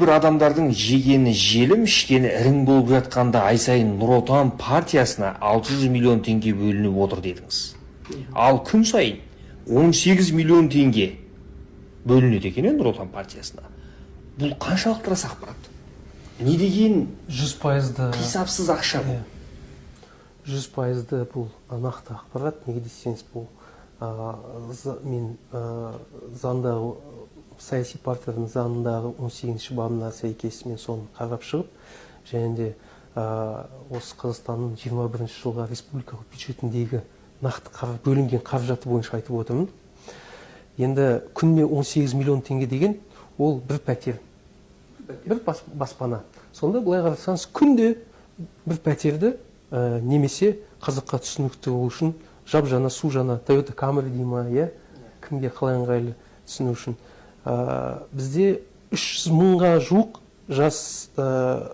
бір адамдардың жегені желім ішкені ірің болып жатқанда ай сайын нұр отан партиясына 600 миллион теңге бөлініп отыр дедіңіз ал күн сайын 18 миллион теңге бөлінеді екен иә нұр отан партиясына бұл қаншалықты рас ақпарат не деген жүз пайызды қисапсыз ақша бұл жүз пайызды бұл нақты ақпарат неге десеңіз бұл мен заңдағы саяси партияның заңындағы 18 бабына сәйкес мен соны қарап шығып және де а, осы қазақстанның 21 жылға республикалық бюджетіндегі нақты қар- бөлінген қаражаты бойынша айтып отырмын. Енді күніне 18 миллион теңге деген ол бір пәтер бір бас- баспана. Сонда былай қарасаңыз күнде бір пәтерді ә, немесе қазаққа түсінікті болу үшін жап жаңа су жаңа тойота камри дей ма иә? Кімге қалай ыңғайлы түсіну үшін. Ә, бізде 300 мыңға жуық жас ә,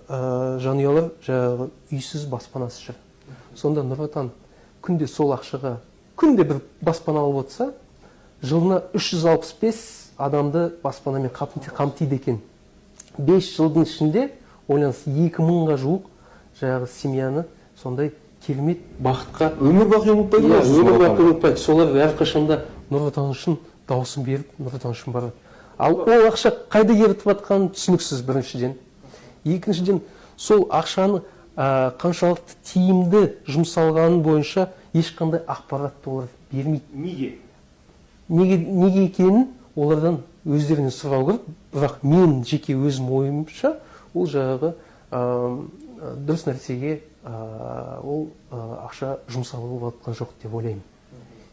ә, жанұялар жаңағы үйсіз баспанасыз жүр сонда нұр отан күнде сол ақшаға күнде бір баспана алып отырса жылына 365 адамды баспанамен қамти- қамтиды екен. Бес жылдың ішінде ойлаңыз екі мыңға жуық жаңағы семьяны сондай керемет бақытқа өмір бақи ұмытпайды иә, ғой өмір бақи ұмытпайды солар әрқашанда нұр отан үшін дауысын беріп нұр отан үшін барады. Ал ол ақша қайда кетіп жатқаны түсініксіз біріншіден. Екіншіден сол ақшаны ә, қаншалықты тиімді жұмсалғаны бойынша ешқандай ақпаратты олар бермейді. Неге? Неге, неге екенін олардан өздерінен сұрау керек. Бірақ мен жеке өзім ойымша ол жаңағы дұрыс нәрсеге ә, ол ә, ақша жұмсалып жатқан жоқ деп ойлаймын.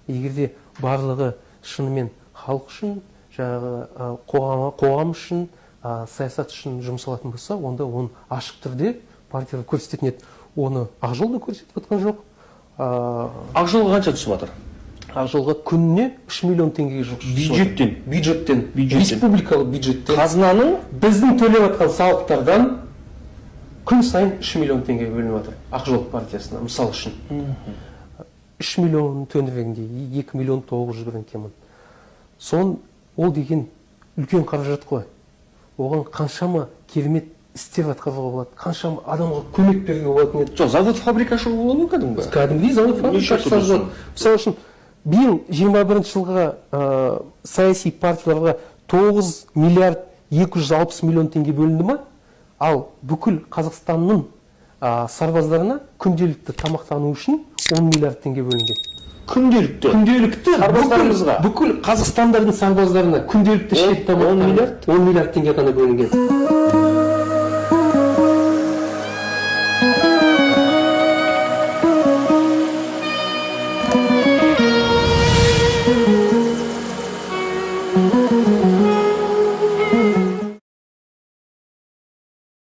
Егер де барлығы шынымен халық үшін жаңағы ә, қоғам, қоғам үшін ә, саясат үшін жұмсалатын болса онда оны ашық түрде партиялар көрсететін еді. Оны ақ жол да көрсетіп жатқан жоқ. Ә, ақ жолға қанша түсіп жатыр? ақ жолға күніне үш миллион теңгеге жуық бюджеттен. Бюджеттен. республикалық бюджеттен. Қазынаның біздің төлеп жатқан салықтардан күн сайын үш миллион теңге бөлініп жатыр ақ жол партиясына мысал үшін. Үш миллион төңірегінде екі миллион тоғыз жүз бірден кемін. Сон ол деген үлкен қаражат қой. Оған қаншама керемет істер атқаруға болады қаншама адамға көмек беруге болатын еді. Жоқ завод фабрика ашу болады ғой кәдімгі кәдімгідей завод фабрика мысалы үшін биыл жиырма бірінші жылға ә, саяси партияларға тоғыз миллиард екі жүз алпыс миллион теңге бөлінді ма? Ал бүкіл қазақстанның ә, сарбаздарына күнделікті тамақтану үшін он миллиард теңге бөлінген күнделікті күнделікті Сарбаздарымызға? бүкіл, қазақстандардың сарбаздарына күнделікті ішетін тамақтар он миллиард? он миллиард теңге ғана бөлінген